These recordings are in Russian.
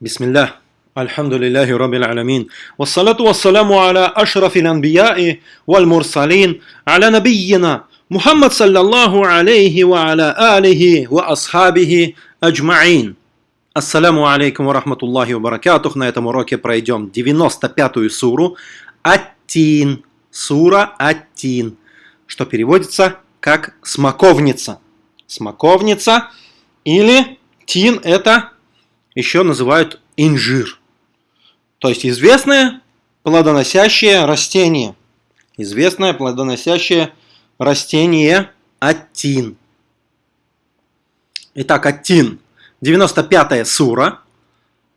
بسم الله الحمد لله رب العالمين والصلاة والسلام على أشرف الأنبياء والمرسلين على نبينا محمد صلى الله عليه وعلى آله وأصحابه أجمعين Ассаляму алейкум ва рахматуллахи ва баракатух. На этом уроке пройдем 95-ю суру Аттин. Сура Аттин, что переводится как смоковница. Смоковница или тин это еще называют инжир. То есть известное плодоносящее растение. Известное плодоносящее растение аттин. Итак, аттин. 95 сура.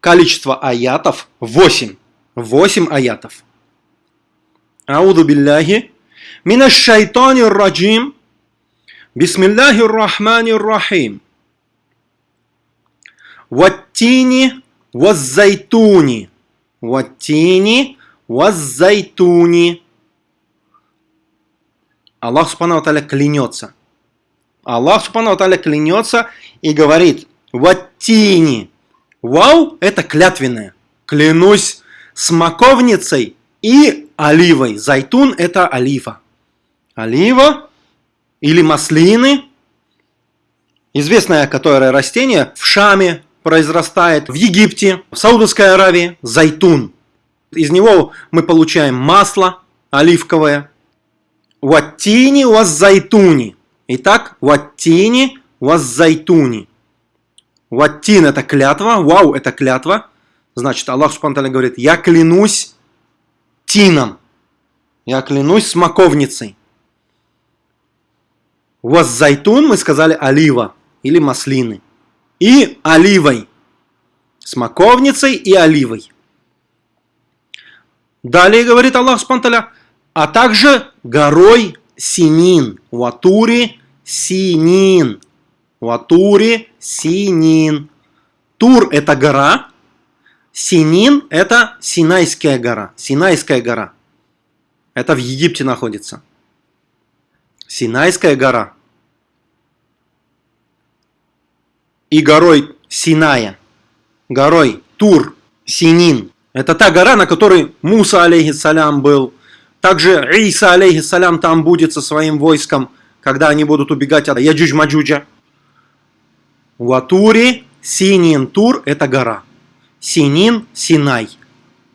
Количество аятов 8. 8 аятов. Ауду билляхи. Минаш шайтанир раджим. Бисмиллахир рахманир рахим. Ваттини ваззайтуни. Ваттини ваззайтуни. Аллах Субхану Таля клянется. Аллах Субхану Таля клянется и говорит Ваттини. Вау – это клятвенное. Клянусь смоковницей и оливой. Зайтун – это олива. Олива или маслины. Известное которое растение в Шаме произрастает, в Египте, в Саудовской Аравии. Зайтун. Из него мы получаем масло оливковое. Ваттини вас зайтуни. Итак, ваттини вас зайтуни. Ваттин это клятва, вау это клятва. Значит, Аллах Субхану говорит, я клянусь тином, я клянусь смоковницей. вас зайтун мы сказали олива или маслины. И оливой. Смоковницей и оливой. Далее говорит Аллах Субхану а также горой Синин. Ватури Синин. Ватури Синин. Тур – это гора. Синин – это Синайская гора. Синайская гора. Это в Египте находится. Синайская гора. И горой Синая. Горой Тур, Синин. Это та гора, на которой Муса, алейхиссалям, был. Также Иса, алейхиссалям, там будет со своим войском, когда они будут убегать от Яджудж-Маджуджа. وطور سينين, طور – это гора. سينين – Синай.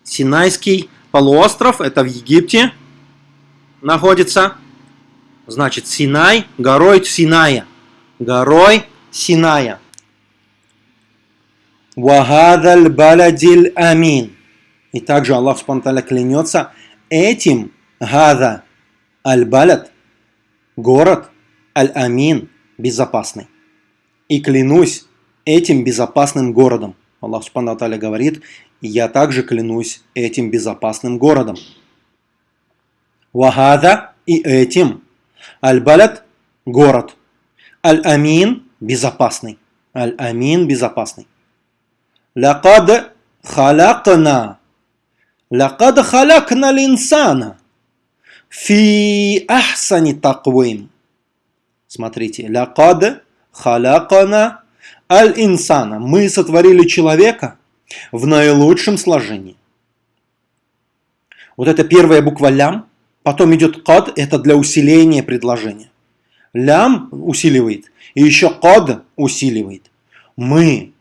Синайский полуостров – это в Египте находится. Значит, Синай – горой Синая. Горой Синая. وهذا البلد الأمين. И также Аллах سبحانه وتعالى клянется этим гада аль-балад, город аль-амин, безопасный. И клянусь этим безопасным городом. Аллах Субхану Таля говорит, я также клянусь этим безопасным городом. Вахада и этим. Аль-Балят – город. Аль-Амин – безопасный. Аль-Амин – безопасный. Лакад халакна. Лакад халакна линсана. Фи ахсани таквим. Смотрите. Лакад халякана аль-инсана. Мы сотворили человека в наилучшем сложении. Вот это первая буква лям. Потом идет кад, это для усиления предложения. Лям усиливает. И еще кад усиливает. Мы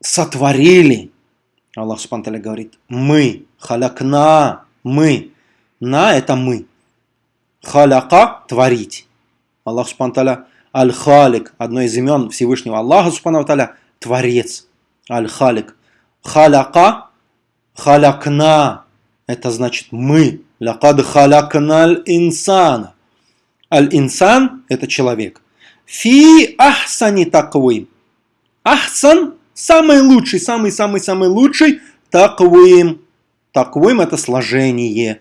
сотворили. Аллах Субтитры говорит, мы, халякна, мы. На это мы. Халяка – творить. Аллах Субтитры Аль-Халик, одно из имен Всевышнего Аллаха, Субхану Творец. Аль-Халик. Халяка, халякна, это значит мы. Лакад халякна инсана. Аль-инсан – это человек. Фи ахсани таквим. Ахсан – самый лучший, самый-самый-самый лучший таквим. Таквим – это сложение.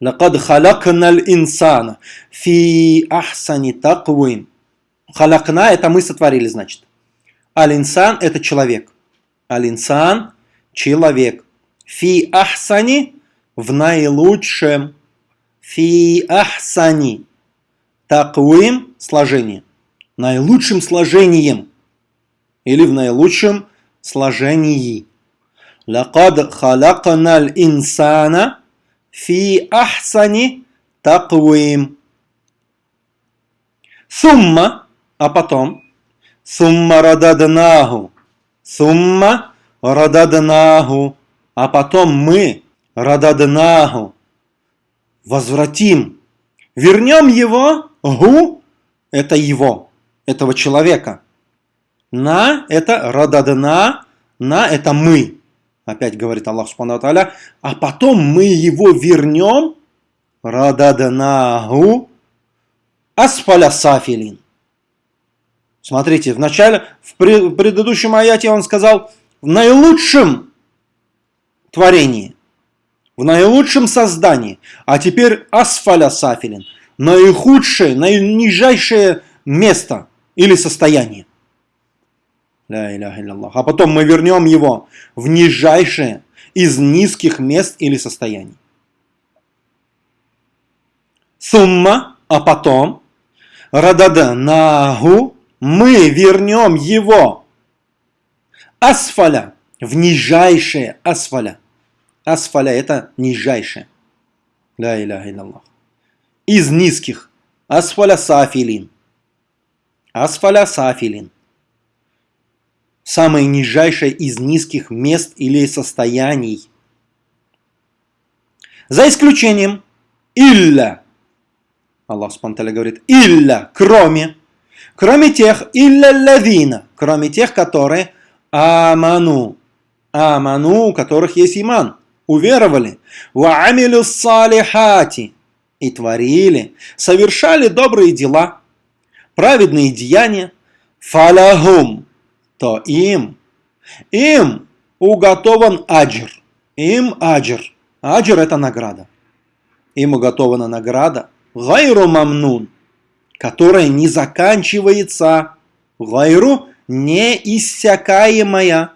Лакад халакнал инсана фи ахсани таквим. Халакна – это мы сотворили, значит. Аль-инсан – это человек. Аль-инсан – человек. Фи ахсани – в наилучшем. Фи ахсани – таквим – сложение наилучшим сложением или в наилучшем сложении. «Лакад халаканаль инсана фи ахсани таквим». Сумма, а потом, сумма рададнаху, сумма рададнаху, а потом мы рададнаху возвратим, вернем его, гу, это его этого человека. На это рададна, на это мы. Опять говорит Аллах Субхану Аталя. А потом мы его вернем, рададнаху, асфаля сафилин. Смотрите, в начале, в предыдущем аяте он сказал, в наилучшем творении, в наилучшем создании, а теперь асфаля сафилин, наихудшее, наинижайшее место или состояние. А потом мы вернем его в нижайшее из низких мест или состояний. Сумма, а потом, радада нагу, мы вернем его асфаля, в нижайшее асфаля. Асфаля это нижайшее. Ля иляха. Из низких. Асфаля сафилин. Асфаля сафилин. Самое нижайшее из низких мест или состояний. За исключением илля. Аллах Субтитры говорит илля, кроме. Кроме тех, илля лавина, кроме тех, которые аману. Аману, у которых есть иман. Уверовали. Ва амилю салихати. И творили, совершали добрые дела, праведные деяния. Фалахум. То им, им уготован аджир. Им аджир. Аджир это награда. Им уготована награда. Гайру мамнун которая не заканчивается. Гайру неиссякаемая.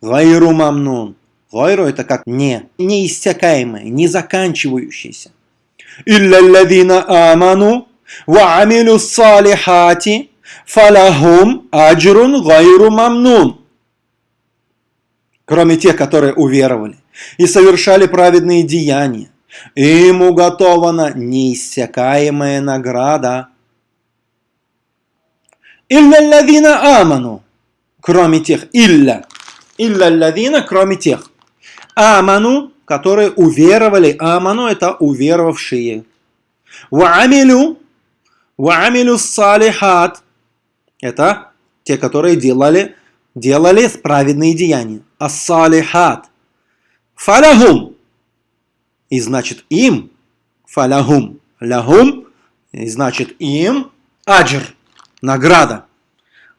Гайру мамнун. Гайру это как не, неиссякаемая, не заканчивающаяся. Илля аману амилю салихати фалахум аджрун гайру мамнун. Кроме тех, которые уверовали и совершали праведные деяния, им уготована неиссякаемая награда. Илля лавина аману, кроме тех, илля, илля лавина, кроме тех, аману, которые уверовали, аману это уверовавшие. Ваамилю, ваамилю салихат, это те, которые делали, делали праведные деяния. Ас-салихат. Фалахум, и значит им, фалягум, лягум, и значит им, аджр, награда.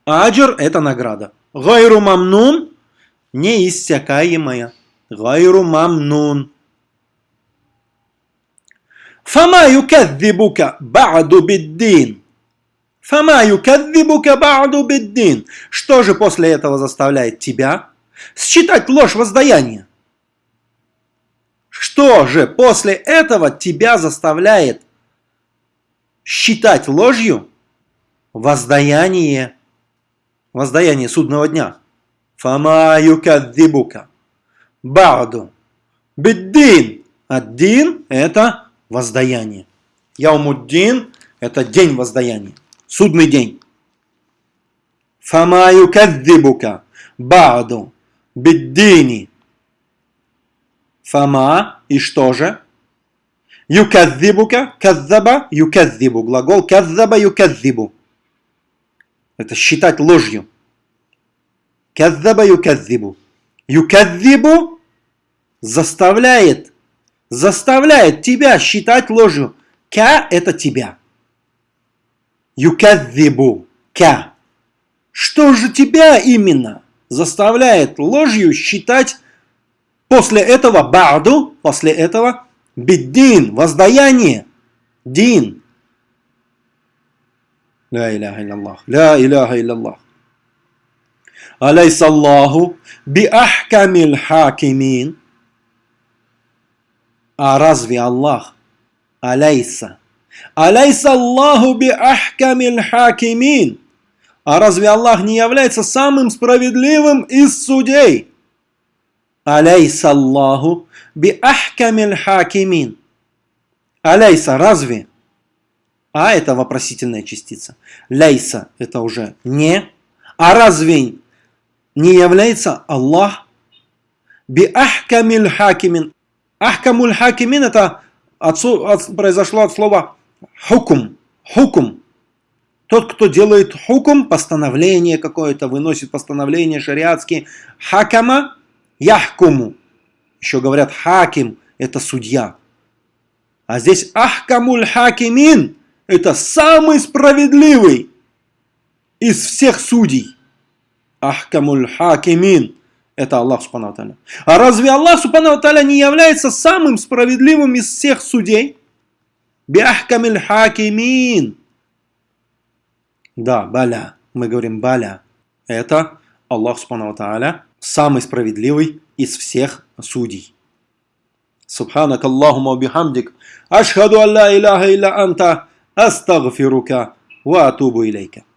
Аджр – это награда. Гайру мамнун – неиссякаемая. Гайру мамнун. Фама юкадзибука ба'ду биддин. Фама юкадзибука ба'ду биддин. Что же после этого заставляет тебя считать ложь воздаяния? Что же после этого тебя заставляет считать ложью воздаяние, воздаяние судного дня? Фама юкаддибука. Ба'ду. Биддин. Аддин – это воздаяние. Яумуддин – это день воздаяния. Судный день. Фама юкаддибука. Ба'ду. Биддини. Фама и что же? Юкадзибука, каззаба, юкадзибу. Глагол каззаба, юкадзибу. Это считать ложью. Каззаба, юкадзибу. Юкадзибу заставляет, заставляет тебя считать ложью. Ка – это тебя. Юкадзибу. Ка. Что же тебя именно заставляет ложью считать После этого ба'ду, после этого биддин, воздаяние, дин. لا إله إلا الله, لا إله إلا الله. أليس الله بأحكم الحاكمين. А разве Аллах? أليس. أليس الله بأحكم الحاكمين. А разве Аллах не является самым справедливым из судей? أليس الله بأحكم الحاكمين. Аляйса, разве? А это вопросительная частица. Ляйса это уже не. А разве не является Аллах би ахкамил хакимин? Ахкамуль хакимин это произошло от слова хукум. Хукум. Тот, кто делает хукум, постановление какое-то, выносит постановление шариатские. Хакама яхкуму. Еще говорят حاكم, это судья. А здесь أحكم الحاكمين, это самый справедливый из всех судей. أحكم الحاكمين. Это Аллах Субхану А разве Аллах Субхану не является самым справедливым из всех судей? Биахкамиль хакимин. Да, баля. Мы говорим баля. Это Аллах Субхану самый справедливый из всех судей. سبحانك اللهم وبحمدك أشهد أن لا إله إلا أنت أستغفرك وأتوب إليك